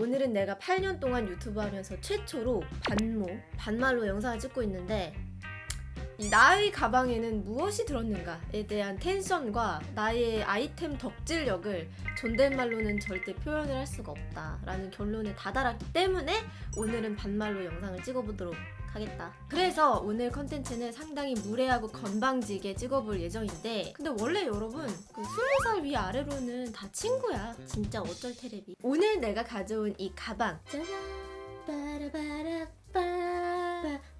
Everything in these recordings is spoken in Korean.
오늘은 내가 8년 동안 유튜브 하면서 최초로 반모, 반말로 영상을 찍고 있는데 이 나의 가방에는 무엇이 들었는가에 대한 텐션과 나의 아이템 덕질력을 존댓말로는 절대 표현을 할 수가 없다라는 결론에 다다랐기 때문에 오늘은 반말로 영상을 찍어보도록 하겠다. 그래서 오늘 컨텐츠는 상당히 무례하고 건방지게 찍어볼 예정인데 근데 원래 여러분 그 20살 위아래로는 다 친구야. 진짜 어쩔 테레비. 오늘 내가 가져온 이 가방 짜잔 빠라바라빠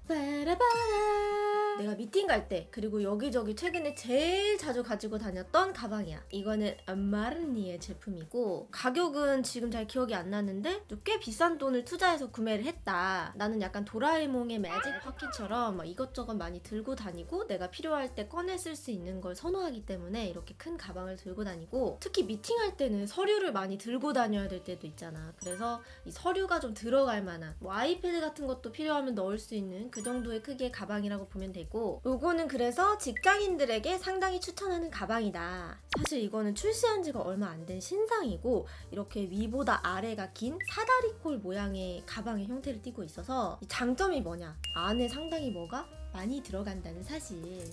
빠라바라 내가 미팅 갈 때 그리고 여기저기 최근에 제일 자주 가지고 다녔던 가방이야. 이거는 마르니의 제품이고 가격은 지금 잘 기억이 안 나는데 꽤 비싼 돈을 투자해서 구매를 했다. 나는 약간 도라에몽의 매직 파키처럼 막 이것저것 많이 들고 다니고 내가 필요할 때 꺼내 쓸 수 있는 걸 선호하기 때문에 이렇게 큰 가방을 들고 다니고 특히 미팅할 때는 서류를 많이 들고 다녀야 될 때도 있잖아. 그래서 이 서류가 좀 들어갈 만한 뭐 아이패드 같은 것도 필요하면 넣을 수 있는 그 정도의 크기의 가방이라고 보면 되고 요거는 그래서 직장인들에게 상당히 추천하는 가방이다. 사실 이거는 출시한 지가 얼마 안 된 신상이고 이렇게 위보다 아래가 긴 사다리꼴 모양의 가방의 형태를 띠고 있어서 이 장점이 뭐냐? 안에 상당히 뭐가 많이 들어간다는 사실.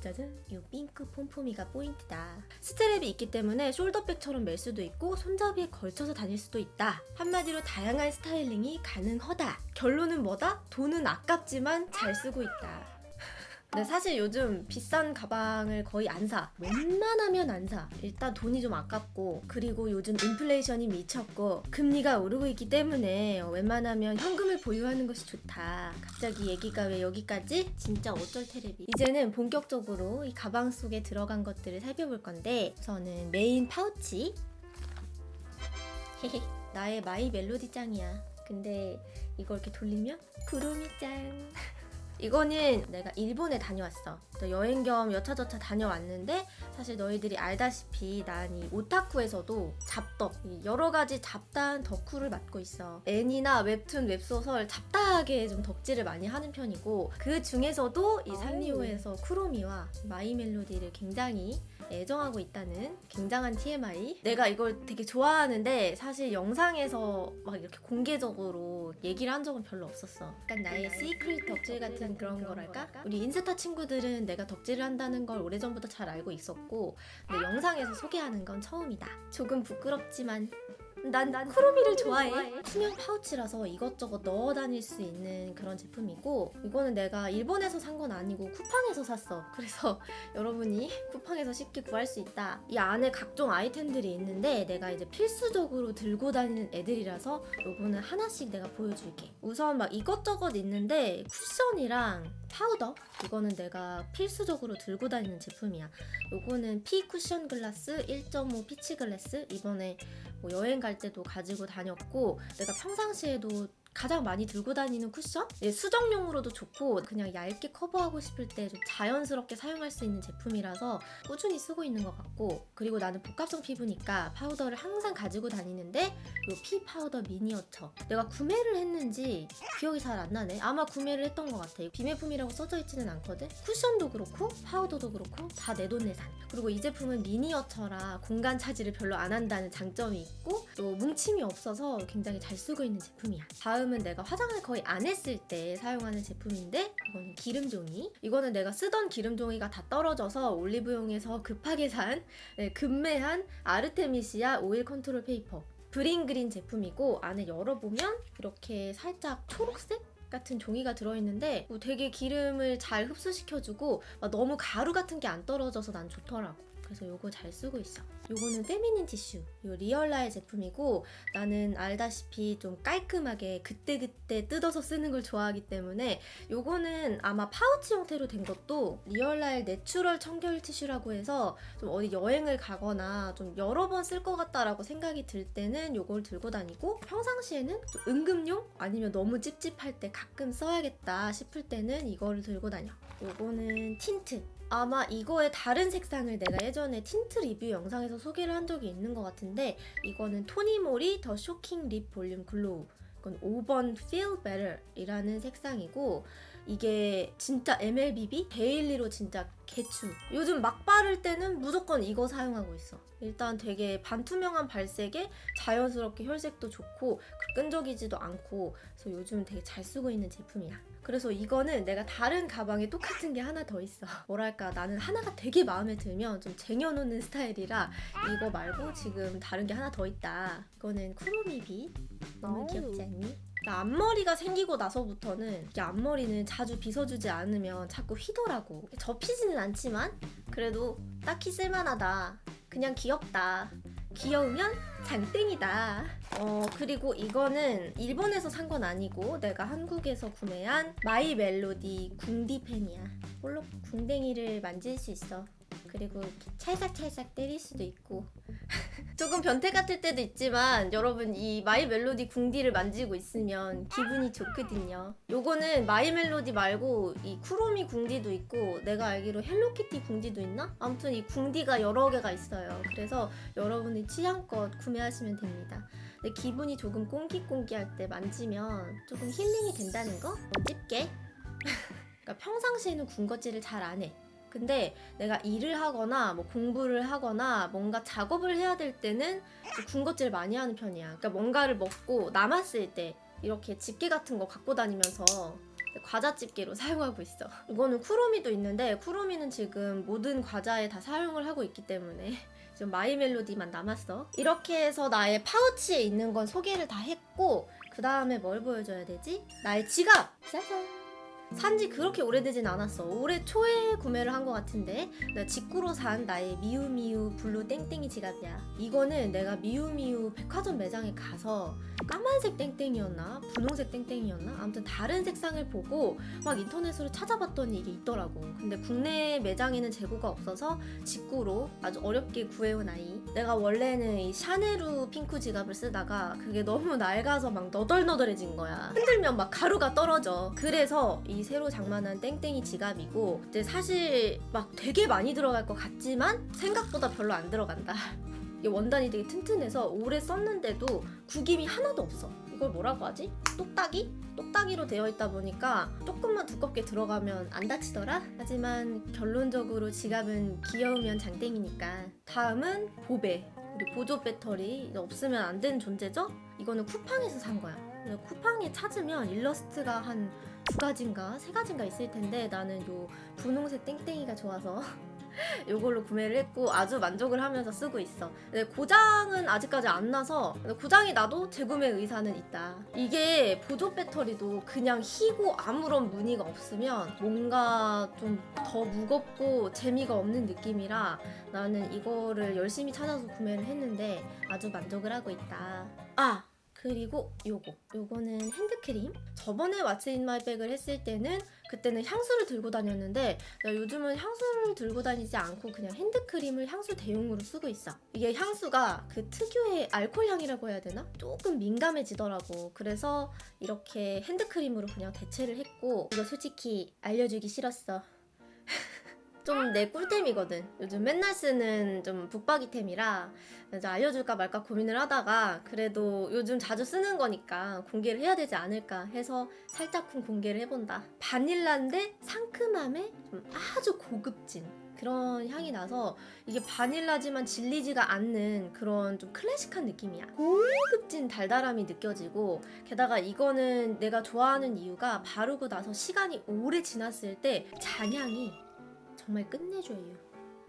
짜잔 이 핑크 폼폼이가 포인트다 스트랩이 있기 때문에 숄더백처럼 멜 수도 있고 손잡이에 걸쳐서 다닐 수도 있다 한마디로 다양한 스타일링이 가능하다 결론은 뭐다? 돈은 아깝지만 잘 쓰고 있다 근데 사실 요즘 비싼 가방을 거의 안 사. 웬만하면 안 사. 일단 돈이 좀 아깝고 그리고 요즘 인플레이션이 미쳤고 금리가 오르고 있기 때문에 웬만하면 현금을 보유하는 것이 좋다. 갑자기 얘기가 왜 여기까지? 진짜 어쩔 테레비. 이제는 본격적으로 이 가방 속에 들어간 것들을 살펴볼 건데 우선은 메인 파우치. 나의 마이 멜로디 짱이야. 근데 이걸 이렇게 돌리면 구름이 짱. 이거는 내가 일본에 다녀왔어. 또 여행 겸 여차저차 다녀왔는데 사실 너희들이 알다시피 난 이 오타쿠에서도 잡덕 여러 가지 잡다한 덕후를 맡고 있어. 애니나 웹툰, 웹소설 잡다하게 좀 덕질을 많이 하는 편이고 그 중에서도 이 산리오에서 쿠로미와 마이 멜로디를 굉장히 애정하고 있다는 굉장한 TMI. 내가 이걸 되게 좋아하는데 사실 영상에서 막 이렇게 공개적으로 얘기를 한 적은 별로 없었어. 약간 나의 secret 덕질 같은 그런 거랄까? 우리 인스타 친구들은 내가 덕질을 한다는 걸 오래전부터 잘 알고 있었고 근데 영상에서 소개하는 건 처음이다. 조금 부끄럽지만 난, 난 쿠로미를 좋아해. 투명 파우치라서 이것저것 넣어 다닐 수 있는 그런 제품이고 이거는 내가 일본에서 산 건 아니고 쿠팡에서 샀어. 그래서 여러분이 쿠팡에서 쉽게 구할 수 있다. 이 안에 각종 아이템들이 있는데 내가 이제 필수적으로 들고 다니는 애들이라서 요거는 하나씩 내가 보여줄게. 우선 막 이것저것 있는데 쿠션이랑 파우더 이거는 내가 필수적으로 들고 다니는 제품이야. 요거는 퓌 쿠션 glass 1.5 peach glass 이번에 뭐 여행 갈 때도 가지고 다녔고 내가 평상시에도 가장 많이 들고 다니는 쿠션? 예, 수정용으로도 좋고 그냥 얇게 커버하고 싶을 때 좀 자연스럽게 사용할 수 있는 제품이라서 꾸준히 쓰고 있는 것 같고 그리고 나는 복합성 피부니까 파우더를 항상 가지고 다니는데 이 퓌 파우더 미니어처. 내가 구매를 했는지 기억이 잘 안 나네. 아마 구매를 했던 것 같아. 비매품이라고 써져 있지는 않거든? 쿠션도 그렇고 파우더도 그렇고 다 내돈내산. 그리고 이 제품은 미니어처라 공간 차지를 별로 안 한다는 장점이 있고 또 뭉침이 없어서 굉장히 잘 쓰고 있는 제품이야. 다음 은 내가 화장을 거의 안 했을 때 사용하는 제품인데 이거는 기름종이 이거는 내가 쓰던 기름종이가 다 떨어져서 올리브영에서 급하게 산 네, 급매한 artemisia oil control paper 브링그린 제품이고 안에 열어보면 이렇게 살짝 초록색? 같은 종이가 들어있는데 뭐 되게 기름을 잘 흡수시켜주고 막 너무 가루 같은 게 안 떨어져서 난 좋더라고. 그래서 요거 잘 쓰고 있어. 요거는 feminine 티슈. 요 리얼라의 제품이고 나는 알다시피 좀 깔끔하게 그때그때 뜯어서 쓰는 걸 좋아하기 때문에 요거는 아마 파우치 형태로 된 것도 리얼라의 natural 청결 티슈라고 해서 좀 어디 여행을 가거나 좀 여러 번 쓸 것 같다라고 생각이 들 때는 요걸 들고 다니고 평상시에는 좀 응급용 아니면 너무 찝찝할 때 가끔 써야겠다 싶을 때는 이거를 들고 다녀. 요거는 틴트. 아마 이거의 다른 색상을 내가 예전에 틴트 리뷰 영상에서 소개를 한 적이 있는 것 같은데 이거는 토니모리 the shocking lip volume glow. 이건 5번 Feel Better 이라는 색상이고 이게 진짜 MLBB daily로 진짜 개추. 요즘 막 바를 때는 무조건 이거 사용하고 있어. 일단 되게 반투명한 발색에 자연스럽게 혈색도 좋고 끈적이지도 않고 그래서 요즘 되게 잘 쓰고 있는 제품이야. 그래서 이거는 내가 다른 가방에 똑같은 게 하나 더 있어. 뭐랄까 나는 하나가 되게 마음에 들면 좀 쟁여놓는 스타일이라 이거 말고 지금 다른 게 하나 더 있다. 이거는 쿠로미 빗. 너무. 귀엽지 않니? 그러니까 앞머리가 생기고 나서부터는 이게 앞머리는 자주 빗어주지 않으면 자꾸 휘더라고. 접히지는 않지만 그래도 딱히 쓸만하다. 그냥 귀엽다. 귀여우면 장땡이다. 어 그리고 이거는 일본에서 산 건 아니고 내가 한국에서 구매한 마이 멜로디 궁디 펜이야. 홀로 궁뎅이를 만질 수 있어. 그리고 이렇게 찰싹찰싹 때릴 수도 있고 조금 변태 같을 때도 있지만 여러분 이 마이 멜로디 궁디를 만지고 있으면 기분이 좋거든요. 요거는 마이 멜로디 말고 이 쿠로미 궁디도 있고 내가 알기로 헬로키티 궁디도 있나? 아무튼 이 궁디가 여러 개가 있어요. 그래서 여러분이 취향껏 구매하시면 됩니다. 근데 기분이 조금 꽁기꽁기할 때 만지면 조금 힐링이 된다는 거? 뭐 집게? 그러니까 평상시에는 군것질을 잘 안 해. 근데 내가 일을 하거나 뭐 공부를 하거나 뭔가 작업을 해야 될 때는 좀 군것질 많이 하는 편이야. 그러니까 뭔가를 먹고 남았을 때 이렇게 집게 같은 거 갖고 다니면서 과자 집게로 사용하고 있어. 이거는 쿠로미도 있는데 쿠로미는 지금 모든 과자에 다 사용을 하고 있기 때문에 지금 마이 멜로디만 남았어. 이렇게 해서 나의 파우치에 있는 건 소개를 다 했고 그 다음에 뭘 보여줘야 되지? 나의 지갑! 짜잔! 산지 그렇게 오래되진 않았어. 올해 초에 구매를 한 것 같은데 나 직구로 산 나의 미우미우 블루 땡땡이 지갑이야. 이거는 내가 미우미우 백화점 매장에 가서 까만색 땡땡이었나 분홍색 땡땡이었나 아무튼 다른 색상을 보고 막 인터넷으로 찾아봤더니 이게 있더라고. 근데 국내 매장에는 재고가 없어서 직구로 아주 어렵게 구해온 아이. 내가 원래는 이 샤네루 핑크 지갑을 쓰다가 그게 너무 낡아서 막 너덜너덜해진 거야. 흔들면 막 가루가 떨어져. 그래서 이 새로 장만한 땡땡이 지갑이고 이제 사실 막 되게 많이 들어갈 것 같지만 생각보다 별로 안 들어간다. 이게 원단이 되게 튼튼해서 오래 썼는데도 구김이 하나도 없어. 이걸 뭐라고 하지? 똑딱이? 똑딱이로 되어 있다 보니까 조금만 두껍게 들어가면 안 다치더라? 하지만 결론적으로 지갑은 귀여우면 장땡이니까. 다음은 보배. 우리 보조 배터리 없으면 안 되는 존재죠? 이거는 쿠팡에서 산 거야. 쿠팡에 찾으면 일러스트가 한 두 가지인가 세 가지인가 있을 텐데 나는 요 분홍색 땡땡이가 좋아서 요걸로 구매를 했고 아주 만족을 하면서 쓰고 있어. 근데 고장은 아직까지 안 나서 고장이 나도 재구매 의사는 있다. 이게 보조 배터리도 그냥 희고 아무런 무늬가 없으면 뭔가 좀 더 무겁고 재미가 없는 느낌이라 나는 이거를 열심히 찾아서 구매를 했는데 아주 만족을 하고 있다. 아! 그리고 요거. 요거는 핸드크림. 저번에 What's in my bag을 했을 때는 그때는 향수를 들고 다녔는데 나 요즘은 향수를 들고 다니지 않고 그냥 핸드크림을 향수 대용으로 쓰고 있어. 이게 향수가 그 특유의 알코올 향이라고 해야 되나? 조금 민감해지더라고. 그래서 이렇게 핸드크림으로 그냥 대체를 했고 이거 솔직히 알려주기 싫었어 좀 내 꿀템이거든. 요즘 맨날 쓰는 좀 북박이템이라 알려줄까 말까 고민을 하다가 그래도 요즘 자주 쓰는 거니까 공개를 해야 되지 않을까 해서 살짝쿵 공개를 해본다. 바닐라인데 상큼함에 좀 아주 고급진 그런 향이 나서 이게 바닐라지만 질리지가 않는 그런 좀 클래식한 느낌이야. 고급진 달달함이 느껴지고 게다가 이거는 내가 좋아하는 이유가 바르고 나서 시간이 오래 지났을 때 잔향이 정말 끝내줘요.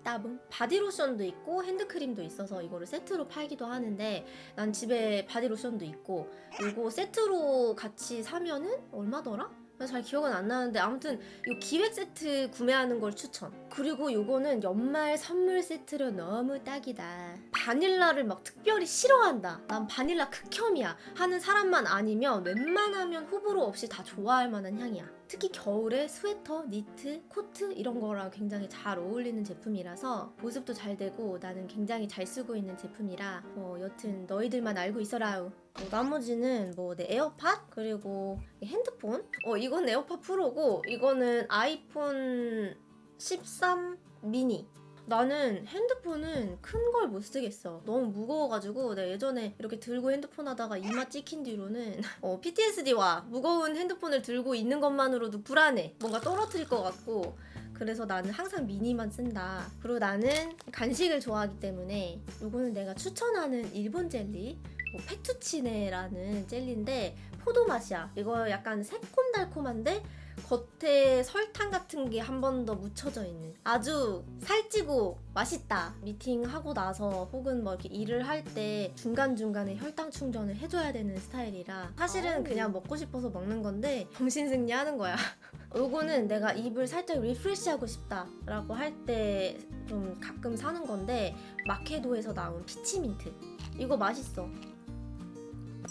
따봉. 바디로션도 있고 핸드크림도 있어서 이거를 세트로 팔기도 하는데 난 집에 바디로션도 있고 이거 세트로 같이 사면은 얼마더라? 잘 기억은 안 나는데 아무튼 이 기획 세트 구매하는 걸 추천. 그리고 이거는 연말 선물 세트로 너무 딱이다. 바닐라를 막 특별히 싫어한다. 난 바닐라 극혐이야. 하는 사람만 아니면 웬만하면 호불호 없이 다 좋아할 만한 향이야. 특히 겨울에 스웨터, 니트, 코트 이런 거랑 굉장히 잘 어울리는 제품이라서 보습도 잘 되고 나는 굉장히 잘 쓰고 있는 제품이라 뭐 여튼 너희들만 알고 있어라우. 뭐 나머지는 뭐 내 에어팟? 그리고 이 핸드폰? 어 이건 에어팟 프로고 이거는 아이폰 13 미니 나는 핸드폰은 큰 걸 못 쓰겠어. 너무 무거워가지고 내가 예전에 이렇게 들고 핸드폰 하다가 이마 찍힌 뒤로는 어, PTSD와 무거운 핸드폰을 들고 있는 것만으로도 불안해. 뭔가 떨어뜨릴 것 같고. 그래서 나는 항상 미니만 쓴다. 그리고 나는 간식을 좋아하기 때문에 이거는 내가 추천하는 일본 젤리. 뭐 페투치네라는 젤리인데 포도 맛이야. 이거 약간 새콤달콤한데 겉에 설탕 같은 게 한 번 더 묻혀져 있는 아주 살찌고 맛있다 미팅하고 나서 혹은 뭐 이렇게 일을 할 때 중간중간에 혈당 충전을 해줘야 되는 스타일이라 사실은. 그냥 먹고 싶어서 먹는 건데 정신승리 하는 거야. 요거는 내가 입을 살짝 리프레시하고 싶다 라고 할 때 좀 가끔 사는 건데 마케도에서 나온 peach mint. 이거 맛있어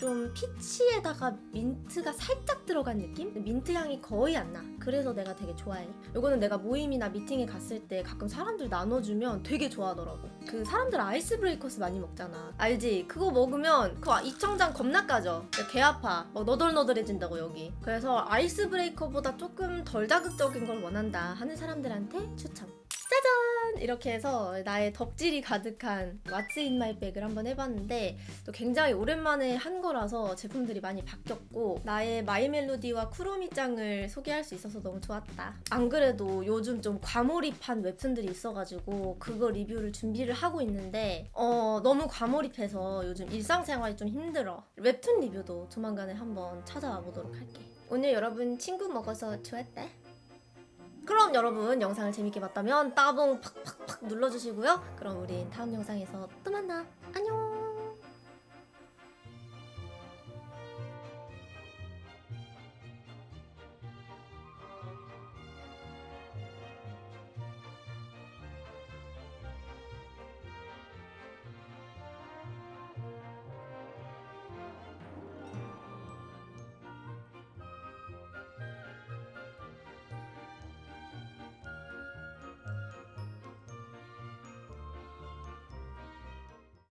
좀 peach에다가 민트가 살짝 들어간 느낌? 민트 향이 거의 안 나. 그래서 내가 되게 좋아해. 이거는 내가 모임이나 미팅에 갔을 때 가끔 사람들 나눠주면 되게 좋아하더라고. 그 사람들 아이스 브레이커스 많이 먹잖아. 알지? 그거 먹으면 그 입천장 겁나 까져. 개 아파. 막 너덜너덜해진다고 여기. 그래서 아이스 브레이커보다 조금 덜 자극적인 걸 원한다 하는 사람들한테 추천. 짜잔! 이렇게 해서 나의 덕질이 가득한 What's in my bag을 한번 해봤는데 또 굉장히 오랜만에 한 거라서 제품들이 많이 바뀌었고 나의 마이 멜로디와 쿠로미짱을 소개할 수 있어서 너무 좋았다. 안 그래도 요즘 좀 과몰입한 웹툰들이 있어가지고 그거 리뷰를 준비를 하고 있는데 어 너무 과몰입해서 요즘 일상생활이 좀 힘들어. 웹툰 리뷰도 조만간에 한번 찾아와 보도록 할게. 오늘 여러분 친구 먹어서 좋았다. 그럼 여러분 영상을 재밌게 봤다면 따봉 팍팍팍 눌러주시고요. 그럼 우린 다음 영상에서 또 만나. 안녕.